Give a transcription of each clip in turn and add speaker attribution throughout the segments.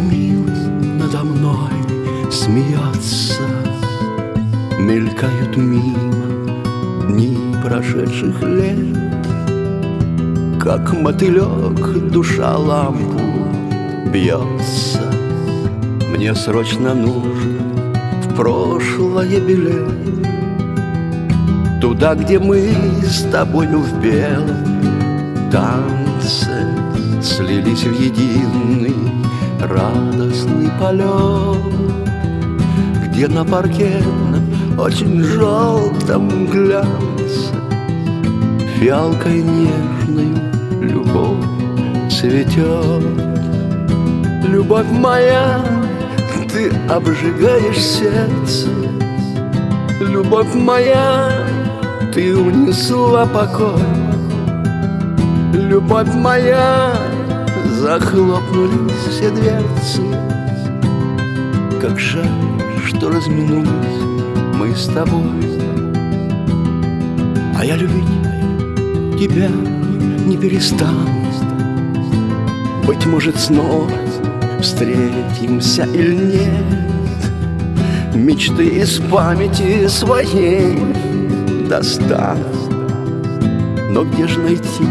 Speaker 1: смилась надо мной смеяться. Мелькают мимо дни прошедших лет, Как мотылек душа лампу бьется. Мне срочно нужно в прошлое билет, Туда, где мы с тобою ну, в белом танце Слились в единый радостный полет Где на паркетном очень желтом глянце Фиалкой нежной любовь цветет. Любовь моя, ты обжигаешь сердце. Любовь моя, ты унесла покой. Любовь моя, захлопнулись все дверцы. Как жаль, что разминулись мы с тобой. А я любить тебя не перестану. Быть может, снова встретимся или нет? Мечты из памяти своей достану Но где же найти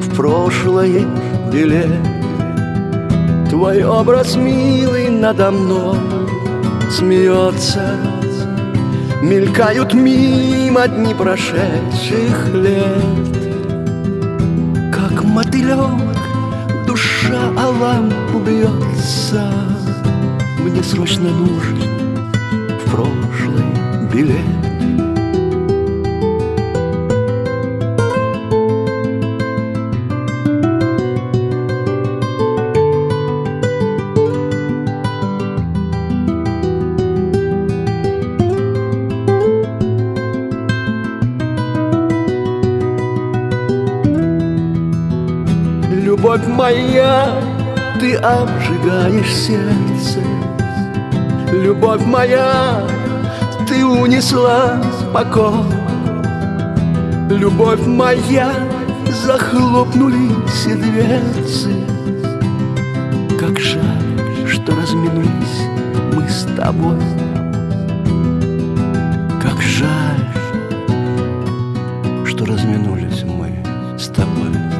Speaker 1: в прошлое билет Твой образ милый надо мной смеется. Мелькают мимо дни прошедших лет. Как мотылек душа о лампу бьется Мне срочно нужен в прошлый билет Любовь моя, ты обжигаешь сердце. Любовь моя, ты унесла покой. Любовь моя, захлопнулись все дверцы. Как жаль, что разминулись мы с тобой. Как жаль, что разминулись мы с тобой